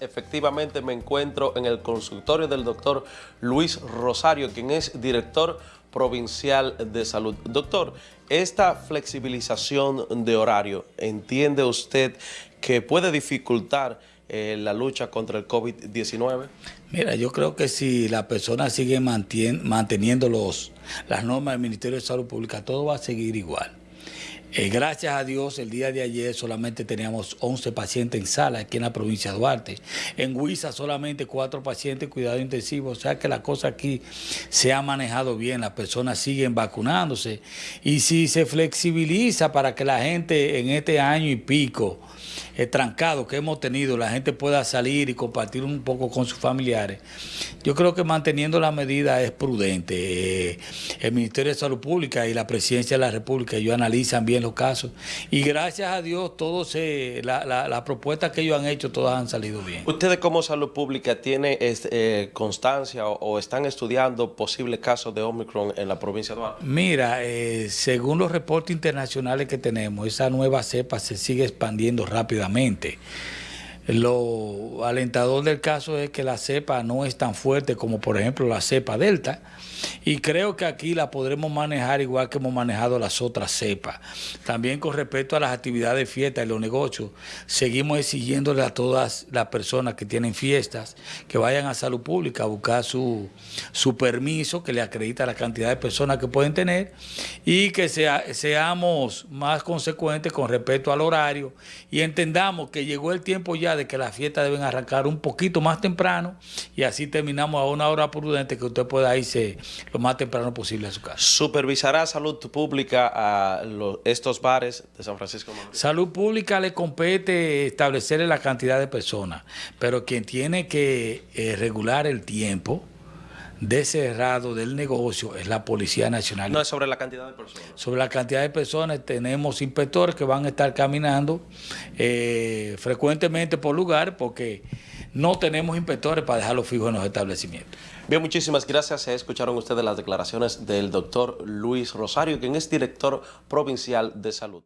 Efectivamente me encuentro en el consultorio del doctor Luis Rosario, quien es director provincial de salud. Doctor, esta flexibilización de horario, ¿entiende usted que puede dificultar eh, la lucha contra el COVID-19? Mira, yo creo que si la persona sigue manteniendo los, las normas del Ministerio de Salud Pública, todo va a seguir igual. Eh, gracias a Dios, el día de ayer solamente teníamos 11 pacientes en sala aquí en la provincia de Duarte. En Huiza solamente 4 pacientes cuidado intensivo. O sea que la cosa aquí se ha manejado bien, las personas siguen vacunándose. Y si se flexibiliza para que la gente en este año y pico eh, trancado que hemos tenido, la gente pueda salir y compartir un poco con sus familiares, yo creo que manteniendo la medida es prudente. Eh, el Ministerio de Salud Pública y la Presidencia de la República, ellos analizan bien los casos. Y gracias a Dios, todos las la, propuestas que ellos han hecho, todas han salido bien. ¿Ustedes como salud pública tienen eh, constancia o, están estudiando posibles casos de Omicron en la provincia de Duarte? Mira, eh, según los reportes internacionales que tenemos, esa nueva cepa se sigue expandiendo rápidamente. Lo alentador del caso es que la cepa no es tan fuerte como por ejemplo la cepa delta y creo que aquí la podremos manejar igual que hemos manejado las otras cepas. También con respecto a las actividades de fiesta y los negocios, seguimos exigiéndole a todas las personas que tienen fiestas que vayan a salud pública a buscar su, su permiso que le acredita la cantidad de personas que pueden tener y que sea, seamos más consecuentes con respecto al horario y entendamos que llegó el tiempo ya de que las fiestas deben arrancar un poquito más temprano y así terminamos a una hora prudente que usted pueda irse lo más temprano posible a su casa. ¿Supervisará salud pública a estos bares de San Francisco? Salud pública le compete establecerle la cantidad de personas, pero quien tiene que eh, regular el tiempo de cerrado del negocio es la Policía Nacional. No es sobre la cantidad de personas. Sobre la cantidad de personas tenemos inspectores que van a estar caminando eh, frecuentemente por lugar porque no tenemos inspectores para dejarlos fijos en los establecimientos. Bien, muchísimas gracias. Escucharon ustedes las declaraciones del doctor Luis Rosario, quien es director provincial de salud.